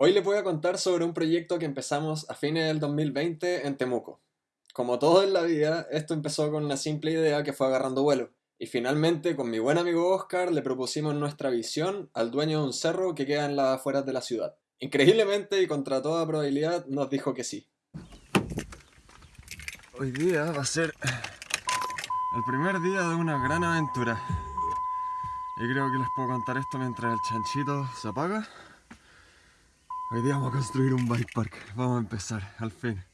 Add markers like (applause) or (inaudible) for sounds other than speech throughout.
Hoy les voy a contar sobre un proyecto que empezamos a fines del 2020 en Temuco. Como todo en la vida, esto empezó con una simple idea que fue agarrando vuelo. Y finalmente, con mi buen amigo Oscar, le propusimos nuestra visión al dueño de un cerro que queda en las afueras de la ciudad. Increíblemente y contra toda probabilidad, nos dijo que sí. Hoy día va a ser el primer día de una gran aventura. Y creo que les puedo contar esto mientras el chanchito se apaga. Hoy día vamos a construir un bike park. Vamos a empezar, al fin.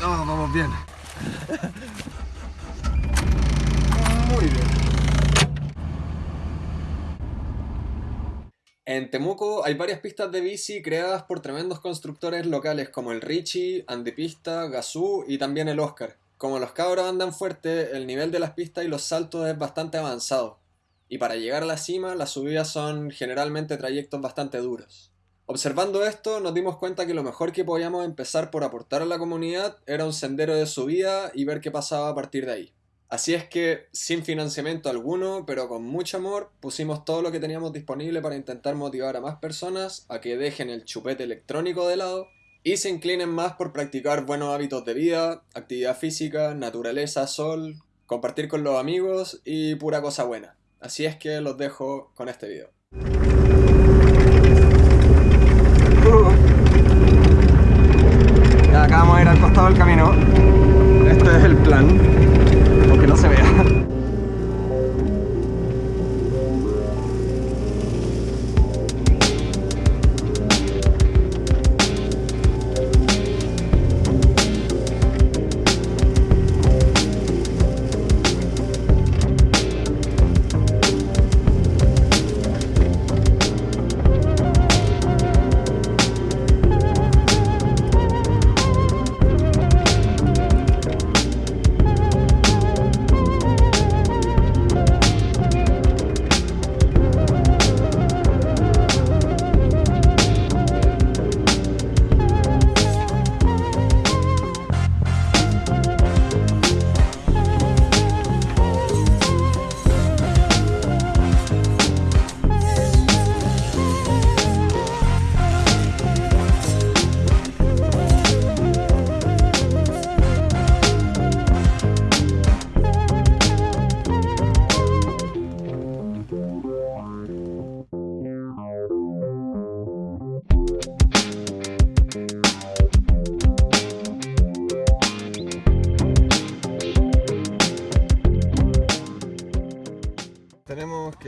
No, vamos bien. Muy bien. En Temuco hay varias pistas de bici creadas por tremendos constructores locales como el Richie, Andipista, Gazoo y también el Oscar. Como los cabros andan fuerte, el nivel de las pistas y los saltos es bastante avanzado y para llegar a la cima las subidas son generalmente trayectos bastante duros. Observando esto nos dimos cuenta que lo mejor que podíamos empezar por aportar a la comunidad era un sendero de subida y ver qué pasaba a partir de ahí. Así es que, sin financiamiento alguno, pero con mucho amor, pusimos todo lo que teníamos disponible para intentar motivar a más personas a que dejen el chupete electrónico de lado y se inclinen más por practicar buenos hábitos de vida, actividad física, naturaleza, sol, compartir con los amigos y pura cosa buena. Así es que los dejo con este video. Ya acá vamos a ir al costado del camino. Este es el plan,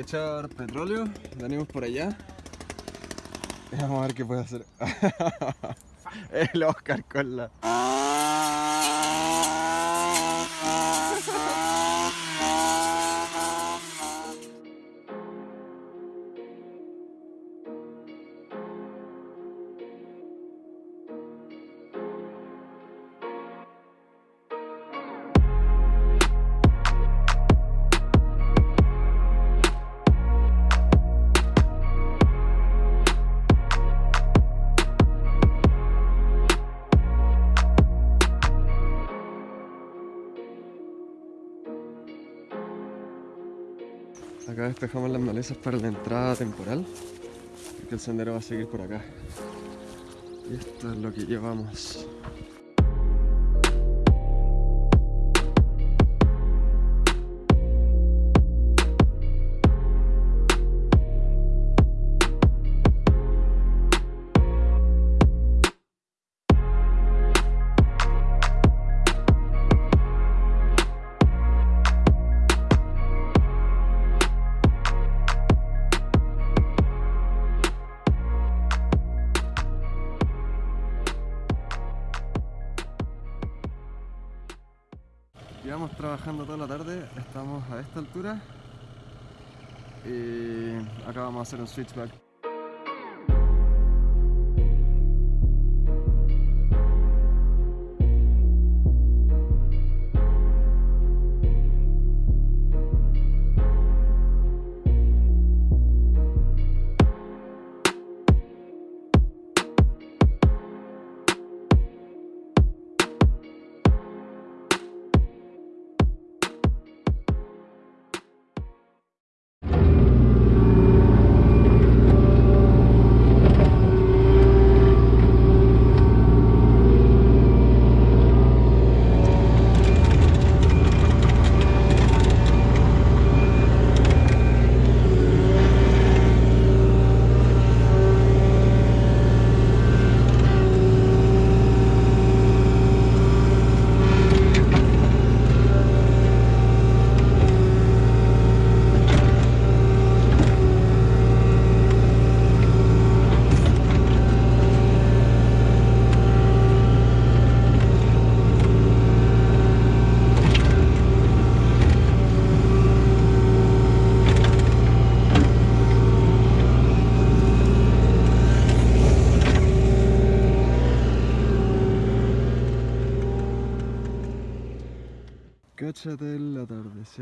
echar petróleo, venimos por allá. Y vamos a ver qué puede hacer. (laughs) El Oscar con la... Despejamos las malezas para la entrada temporal, porque el sendero va a seguir por acá. Y esto es lo que llevamos. Llevamos trabajando toda la tarde, estamos a esta altura y acá vamos a hacer un switchback.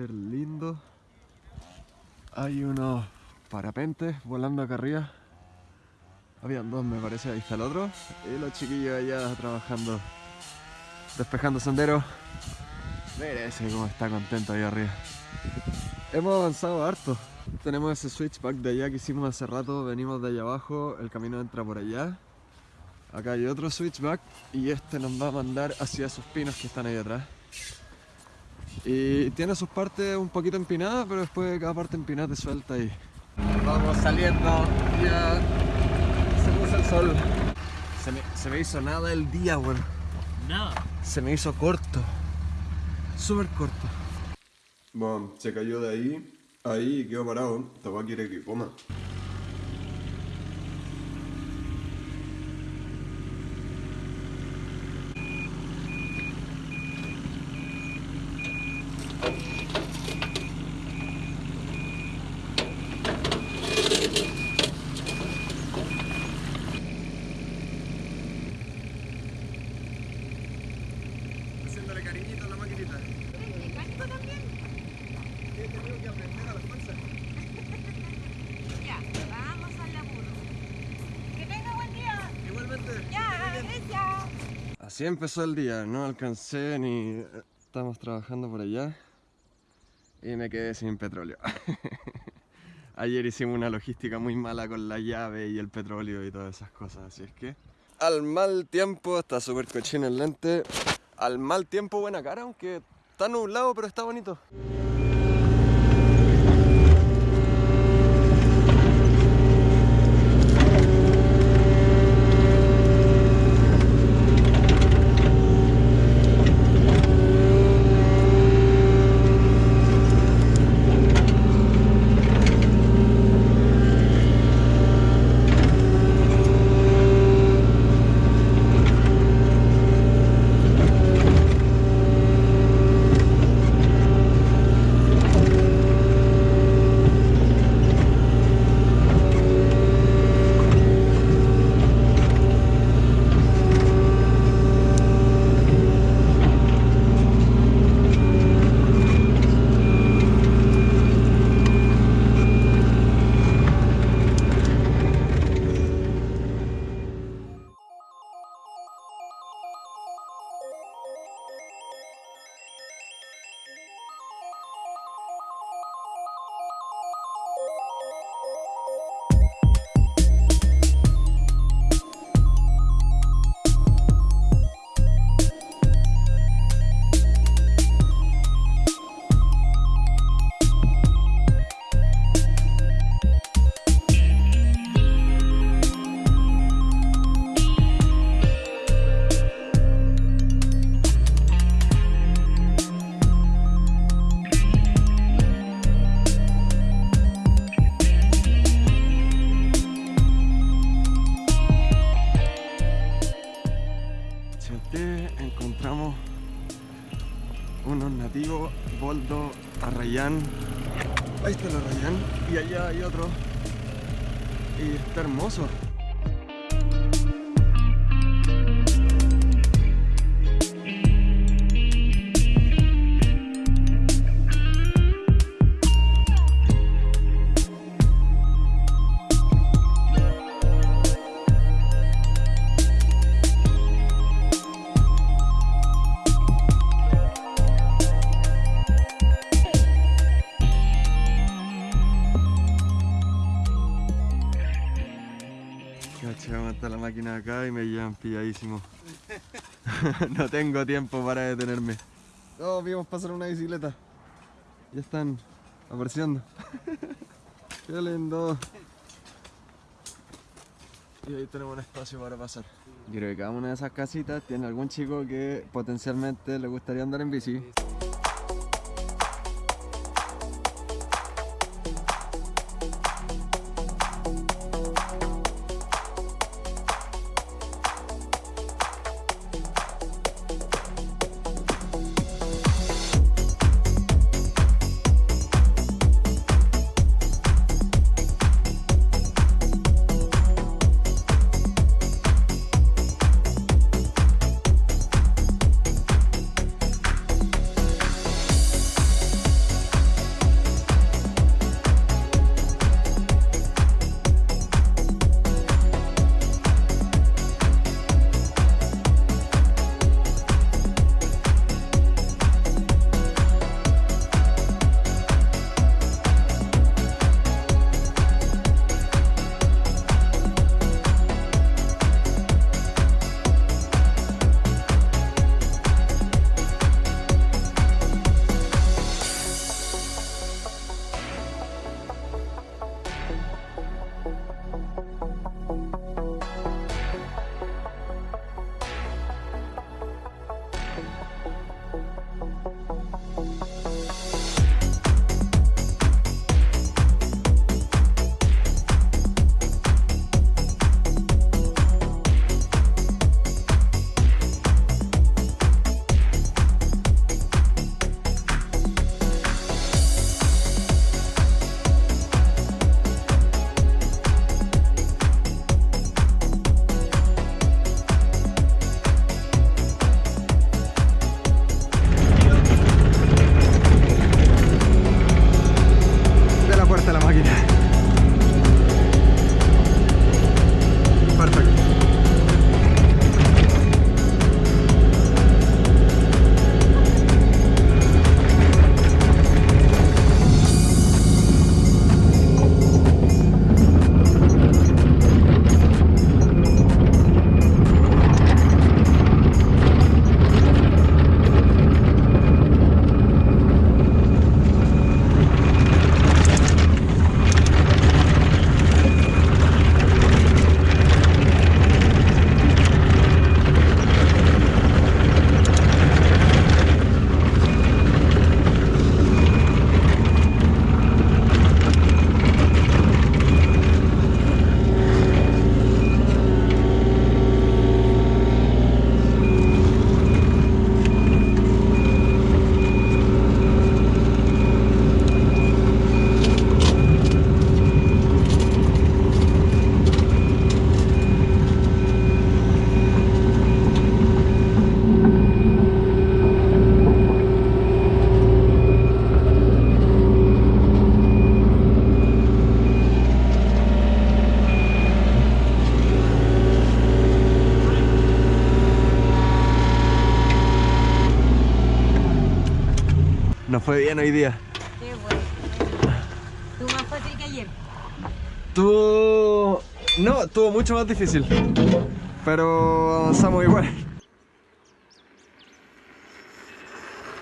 Lindo. Hay unos parapentes volando acá arriba. Habían dos, me parece, ahí está el otro. Y los chiquillos allá trabajando, despejando senderos. Mira ese cómo está contento ahí arriba. Hemos avanzado harto. Tenemos ese switchback de allá que hicimos hace rato. Venimos de allá abajo, el camino entra por allá. Acá hay otro switchback y este nos va a mandar hacia esos pinos que están ahí atrás. Y tiene sus partes un poquito empinadas, pero después cada parte empinada te suelta y... Vamos saliendo, ya se puso el sol. Se me, se me hizo nada el día, weón. Nada. Se me hizo corto. Súper corto. Bueno, se cayó de ahí, ahí y quedó parado. Esta quiere que coma. Haciéndole cariñito a la maquinita. ¿Mecánico también? He tenido que aprender a la fuerza. Ya, vamos al laburo. Que tenga buen día. Igualmente. Ya, gracias. Así empezó el día, no alcancé ni... Estamos trabajando por allá y me quedé sin petróleo. (laughs) Ayer hicimos una logística muy mala con la llave y el petróleo y todas esas cosas, así es que... Al mal tiempo, está súper cochino el lente. Al mal tiempo, buena cara, aunque está nublado, pero está bonito. Acá y me llevan pilladísimo. (laughs) no tengo tiempo para detenerme. Oh, vimos pasar una bicicleta. Ya están apareciendo. (laughs) Qué lindo. Y ahí tenemos un espacio para pasar. Yo creo que cada una de esas casitas tiene algún chico que potencialmente le gustaría andar en bici. Bien hoy día. Qué bueno. Tú más fácil que ayer. Tuvo... No, tuvo mucho más difícil. Pero avanzamos igual.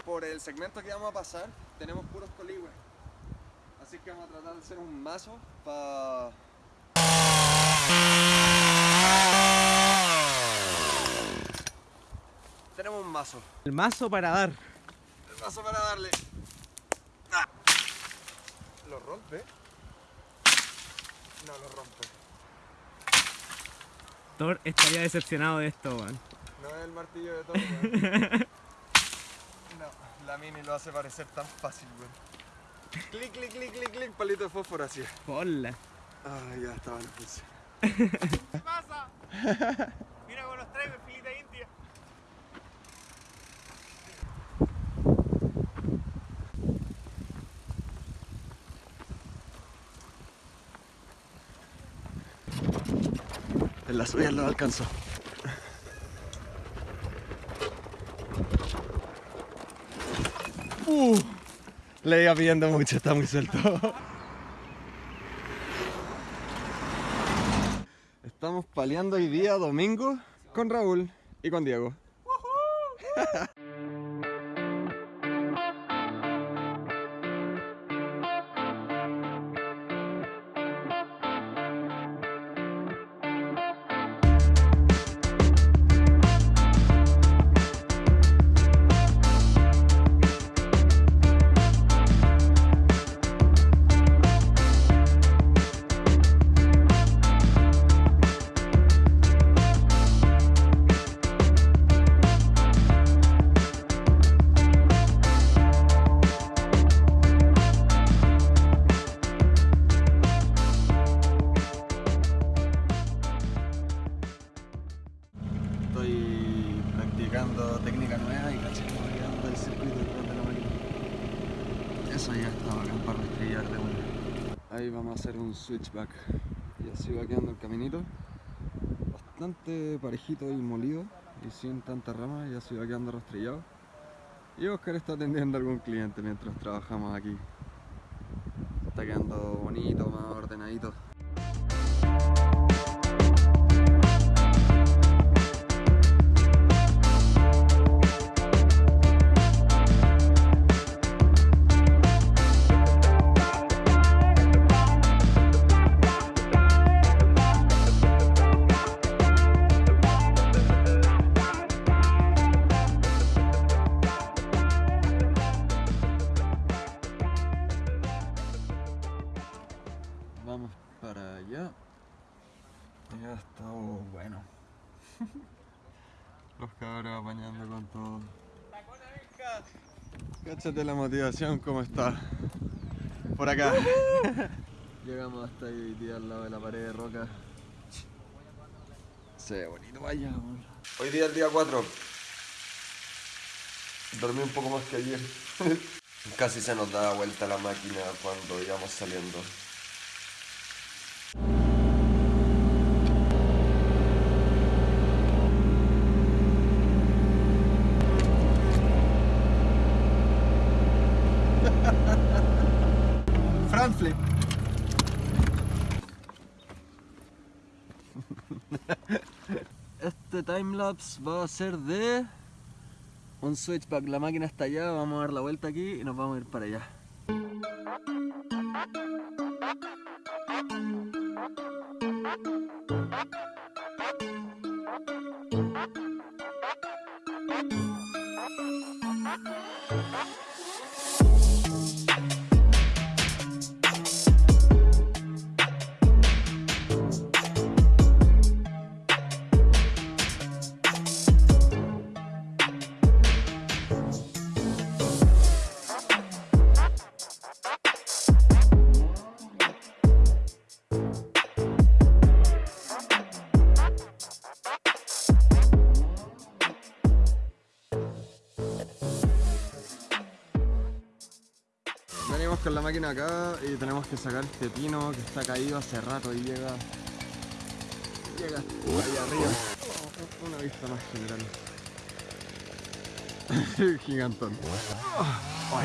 Por el segmento que vamos a pasar, tenemos puros coligües. Así que vamos a tratar de hacer un mazo para... Tenemos un mazo. El mazo para dar. El mazo para darle. ¿Lo rompe? No lo rompe. Thor estaría decepcionado de esto, weón. No es el martillo de todo, weón. (laughs) No, la mini lo hace parecer tan fácil, weón. Clic, clic, clic, clic, clic, palito de fósforo así. Hola. Ah, ya estaba en función. (laughs) ¿Qué pasa? Mira cómo los en filita En la suya lo alcanzó. Uh, le iba pidiendo mucho, está muy suelto. Estamos paleando hoy día, domingo, con Raúl y con Diego. Ahí vamos a hacer un switchback. Y así va quedando el caminito. Bastante parejito y molido y sin tanta rama y así va quedando rastrillado. Y Oscar está atendiendo a algún cliente mientras trabajamos aquí. Está quedando bonito, más ordenadito. Cáchate la motivación, cómo está. Por acá. (laughs) Llegamos hasta ahí hoy día al lado de la pared de roca. Se ve bonito, vaya. Hoy día el día 4. Dormí un poco más que ayer. (laughs) Casi se nos daba vuelta la máquina cuando íbamos saliendo. Timelapse va a ser de un switchback. La máquina está allá, vamos a dar la vuelta aquí y nos vamos a ir para allá. Y tenemos que sacar este pino que está caído hace rato y llega. Llega ahí arriba. Oh, Una vista más general. (laughs) Gigantón. Oh,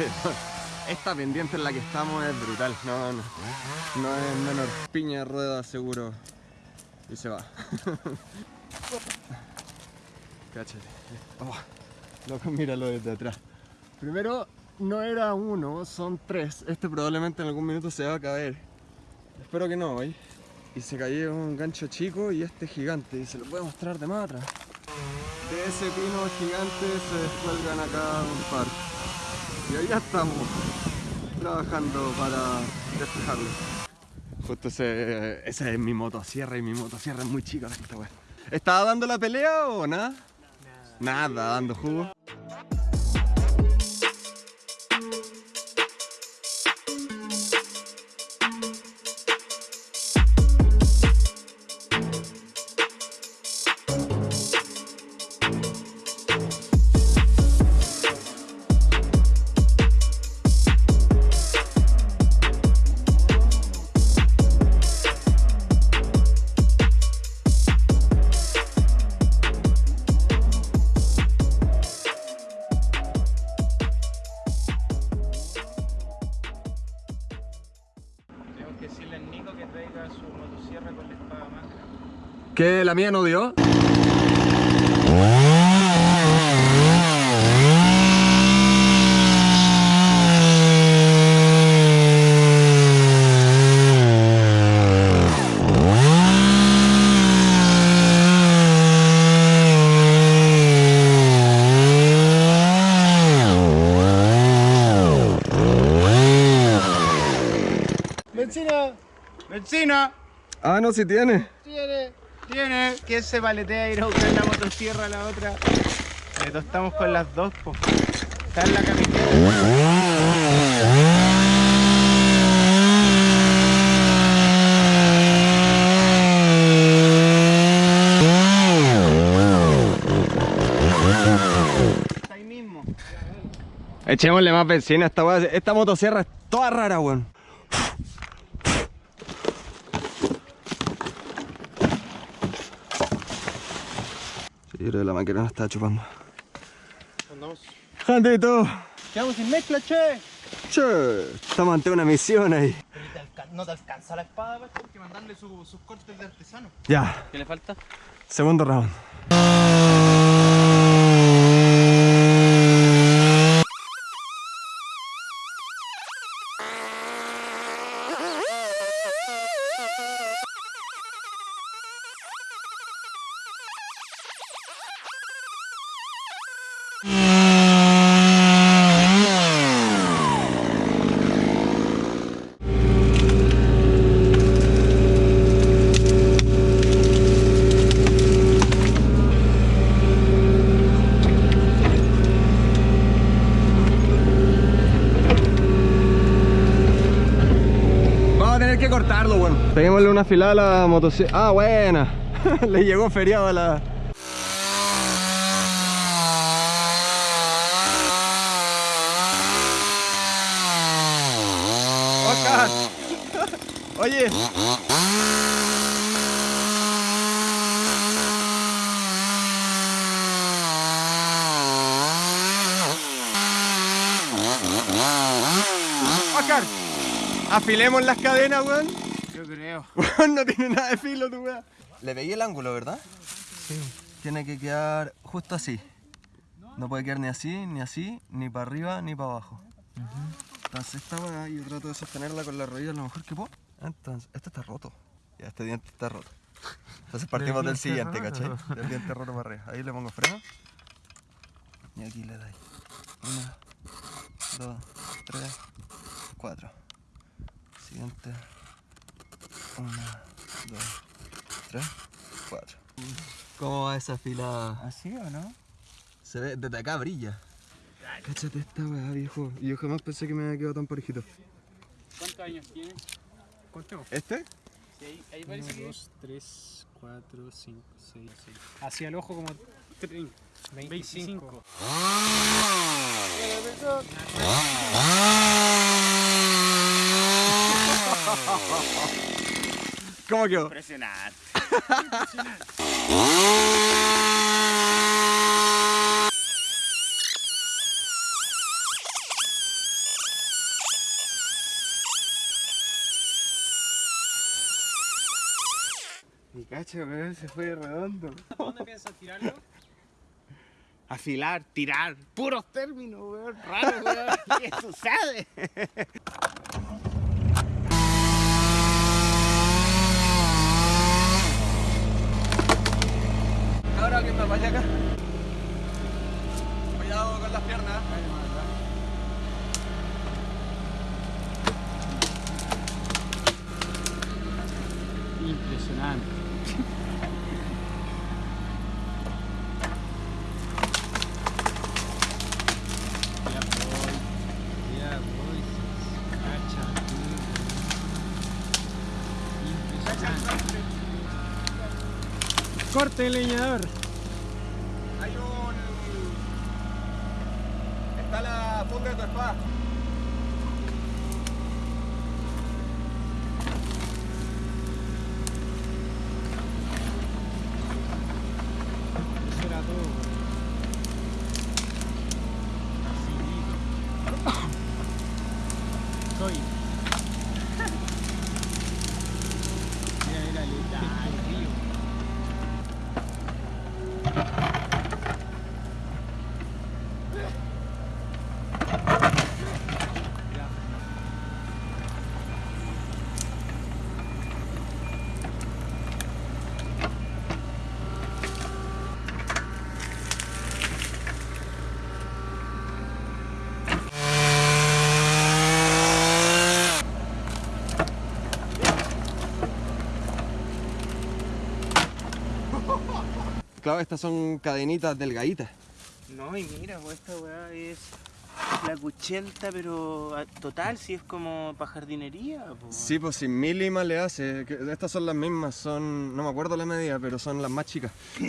esta pendiente en la que estamos es brutal. No, no. No es menor. Piña, rueda, seguro. Y se va. (laughs) Cáchate. Oh, loco, míralo desde atrás. Primero, no era uno, son tres. Este probablemente en algún minuto se va a caer. Espero que no, hoy. Y se cayó un gancho chico y este gigante. Y se lo voy a mostrar de más atrás. De ese pino gigante se descuelgan acá un par. Y ahí ya estamos trabajando para despejarlo. Justo ese, esa es mi motosierra y mi motosierra es muy chica esta. ¿Estaba dando la pelea o nada? Nada, nada dando jugo. ¿La mía no dio? ¡Benzina! ¡Benzina! Ah, no, si tiene. ¿Quién se paletea a ir a buscar la motosierra a la otra? Le tostamos con las dos, po. Está en la camiseta. Está ahí mismo. Echémosle más benzina a esta weá. Esta motosierra es toda rara, weón. Sí, creo que la máquina no está chupando. Andamos. ¡Jandito! Quedamos sin mezcla, che. Che, estamos ante una misión ahí. no te alcanza la espada, Hay que mandarle su- sus cortes de artesano. Ya, ¿Qué le falta? segundo round. Vamos a tener que cortarlo, bueno. Peguémosle una filada a la motocicleta. Ah, buena. (laughs) Le llegó feriado a la. Oscar. (laughs) Oye. Oscar. Afilemos las cadenas, weón. Creo. (laughs) no tiene nada de filo tu weá. Le pegué el ángulo, ¿verdad? Sí. Tiene que quedar justo así. No puede quedar ni así, ni así, ni para arriba, ni para abajo. Entonces esta weá yo trato de sostenerla con la rodilla lo mejor que puedo. Entonces, este está roto. Ya, este diente está roto. Entonces partimos del siguiente, ¿cachai? Del diente roto para arriba. Ahí le pongo freno. Y aquí le dais. Una, dos, tres, cuatro. Siguiente. Una, dos, tres, cuatro. ¿Cómo va esa fila? ¿Así o no? Se ve, desde acá brilla. Cáchate esta weá, viejo. Y yo jamás pensé que me había quedado tan parejito. ¿Cuántos años tiene? Contemos. ¿Este? Sí, ahí, parece 1, que 2, 3, 4, 5, 6, 6. Hacia el ojo como 30, 25. (laughs) ¿Cómo quedó? Impresionante. Mi cacho, weón, se fue redondo. Dónde piensas tirarlo? Afilar, tirar, puros términos, weón, raros, weón, (laughs) ¿qué sucede? Alguien me vaya acá. Cuidado con las piernas. Impresionante. Corte leñador. Hay un. Está la punta de tu espada. Eso era todo. Finito. Soy. Mira, mira, letal. río. Ya. Claro, estas son cadenitas delgaditas. No, y mira, pues esta weá es la cuchenta, pero a- total, si es como para jardinería. po. Sí, pues sin milima le hace. Estas son las mismas, son. No me acuerdo la medida, pero son las más chicas. (laughs)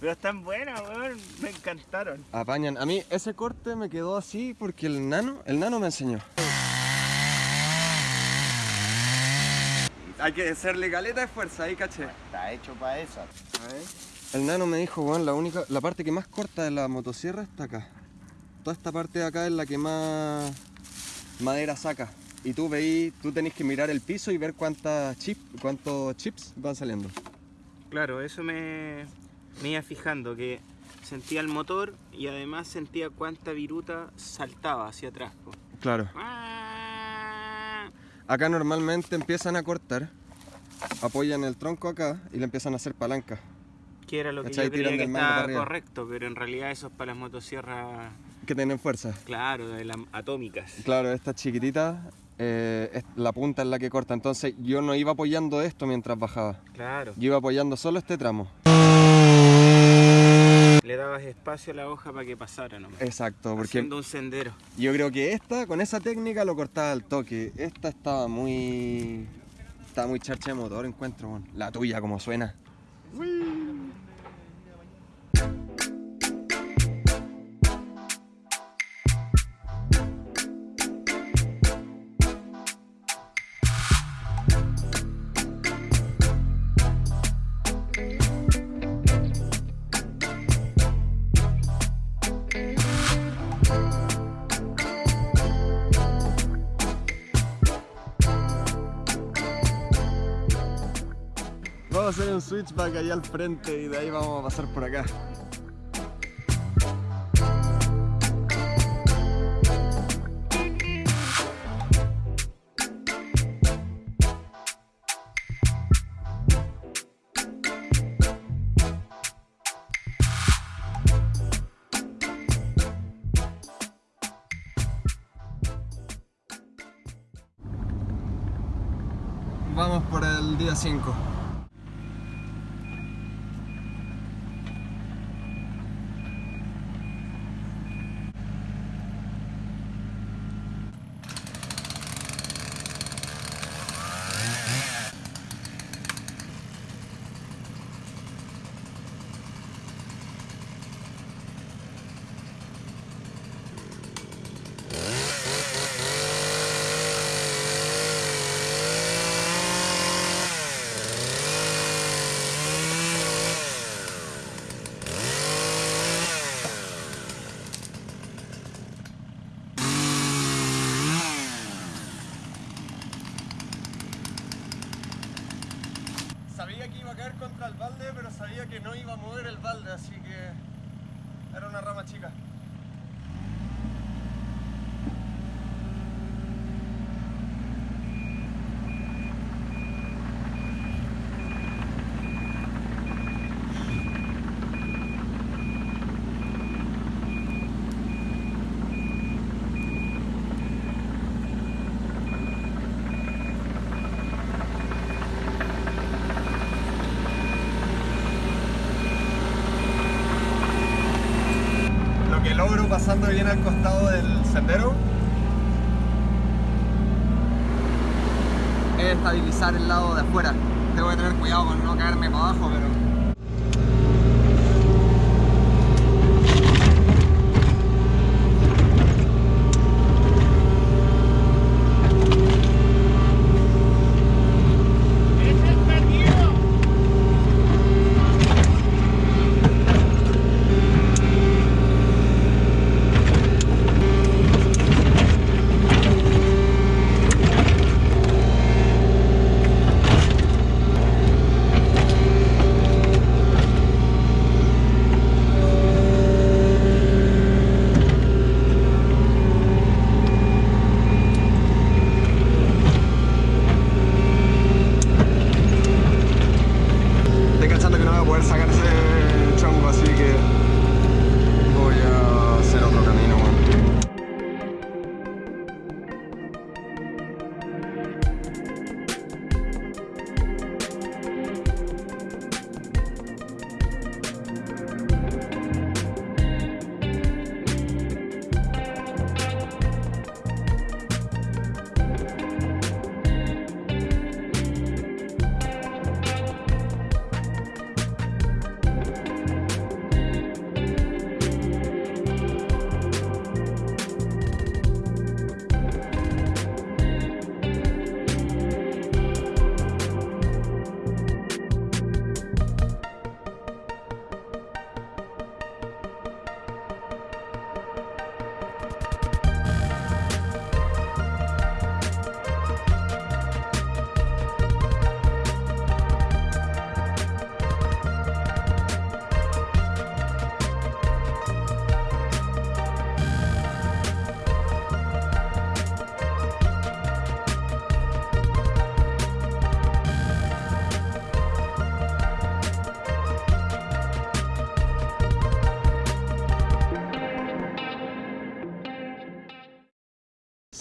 pero están buenas, weón, me encantaron. Apañan. A mí ese corte me quedó así porque el nano, el nano me enseñó. Hay que hacerle caleta de fuerza, ahí caché. Está hecho para esa. El nano me dijo, weón, la única, la parte que más corta de la motosierra está acá. Toda esta parte de acá es la que más madera saca. Y tú veí, tú tenés que mirar el piso y ver cuántas chip, cuántos chips van saliendo. Claro, eso me, me iba fijando, que sentía el motor y además sentía cuánta viruta saltaba hacia atrás. Claro. Ah. Acá normalmente empiezan a cortar, apoyan el tronco acá y le empiezan a hacer palanca. Que era lo que ¿Cachai? yo creía Tiran que del mango para estaba arriba. correcto, pero en realidad eso es para las motosierras, Que tienen fuerza. claro, de las atómicas. Claro, esta chiquitita, eh, es la punta es la que corta. Entonces yo no iba apoyando esto mientras bajaba. Claro. Yo iba apoyando solo este tramo. Le dabas espacio a la hoja para que pasara nomás. Exacto, porque Haciendo un sendero. yo creo que esta, con esa técnica, lo cortaba al toque. Esta estaba muy. Estaba muy charcha de motor, encuentro, weón. La tuya, como suena. Vamos a hacer un switchback allá al frente y de ahí vamos a pasar por acá. Vamos por el día 5. Que no iba a mover el balde, así que era una rama chica. Lo que logro pasando bien al costado del sendero es estabilizar el lado de afuera. Tengo que tener cuidado con no caerme para abajo, pero...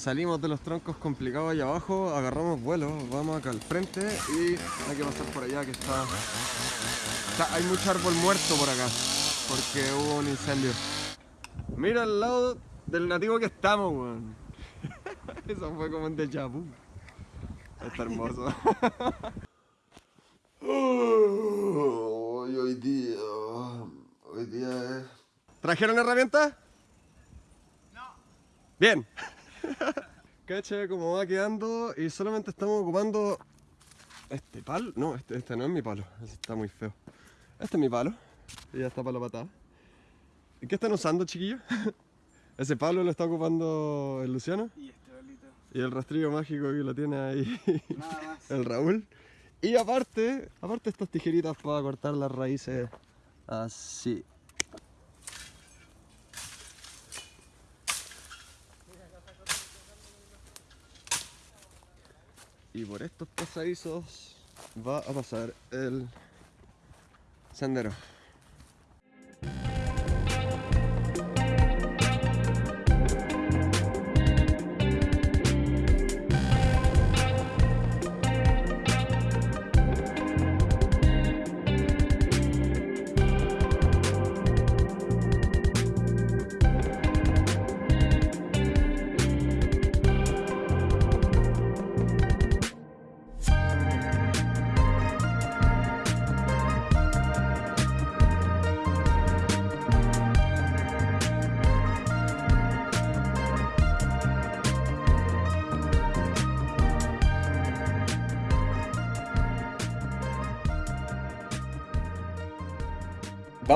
Salimos de los troncos complicados allá abajo, agarramos vuelo, vamos acá al frente y hay que pasar por allá que está... está- hay mucho árbol muerto por acá, porque hubo un incendio. Mira al lado del nativo que estamos, weón. (laughs) Eso fue como un déjà vu. Está hermoso. (laughs) Hoy, hoy día... Hoy día es... ¿Trajeron herramientas? No. Bien. (laughs) Cacha cómo va quedando y solamente estamos ocupando este palo. No, este, este no es mi palo, ese está muy feo. Este es mi palo y ya está para la patada. ¿Y qué están usando, chiquillos? (laughs) Ese palo lo está ocupando el Luciano Y este bolito. y el rastrillo mágico que lo tiene ahí Nada más. (laughs) el Raúl. Y aparte, aparte estas tijeritas para cortar las raíces así. Y por estos pasadizos va a pasar el sendero.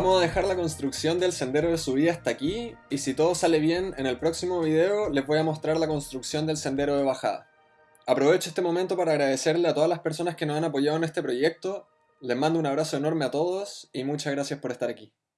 Vamos a dejar la construcción del sendero de subida hasta aquí y si todo sale bien, en el próximo video les voy a mostrar la construcción del sendero de bajada. Aprovecho este momento para agradecerle a todas las personas que nos han apoyado en este proyecto. Les mando un abrazo enorme a todos y muchas gracias por estar aquí.